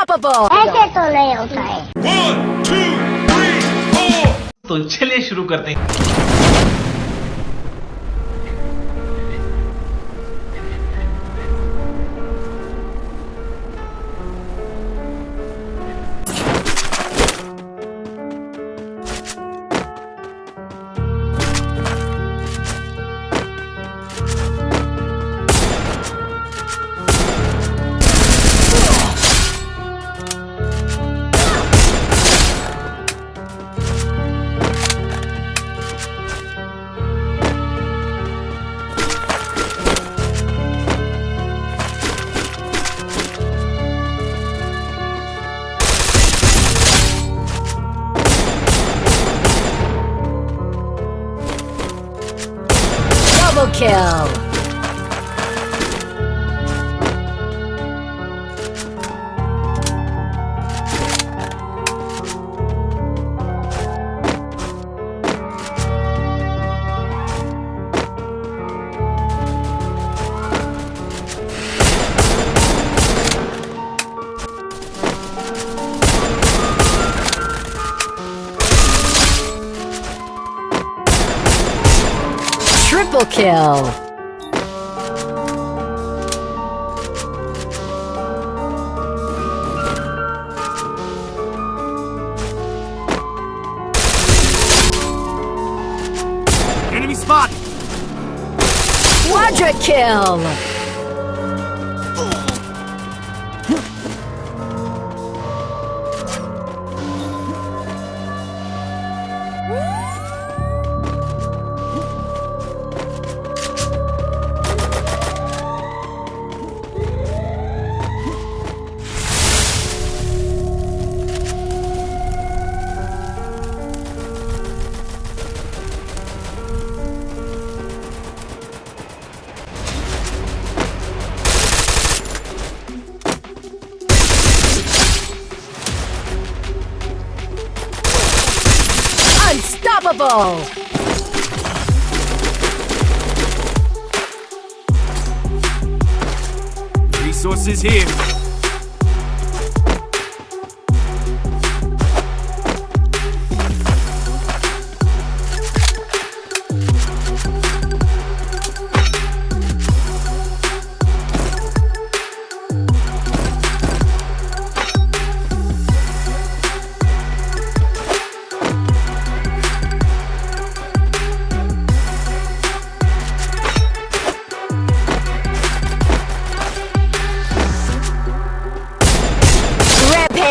Unstoppable ऐसे तो नहीं होता है। One, two, three, तो चलिए शुरू करते हैं। Kill! Triple kill! Enemy spot. Quadra kill! Unstoppable! Resources here.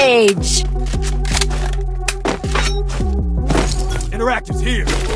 Rampage! Interactives here.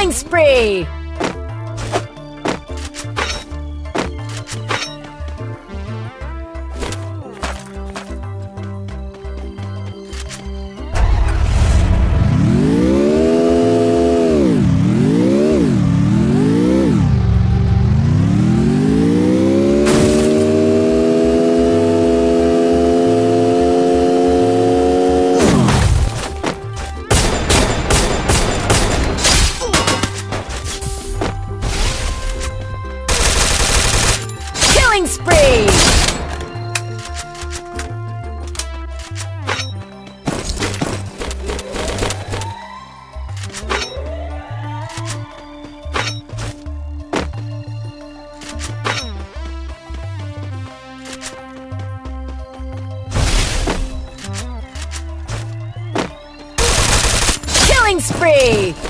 Killing spree! Spree!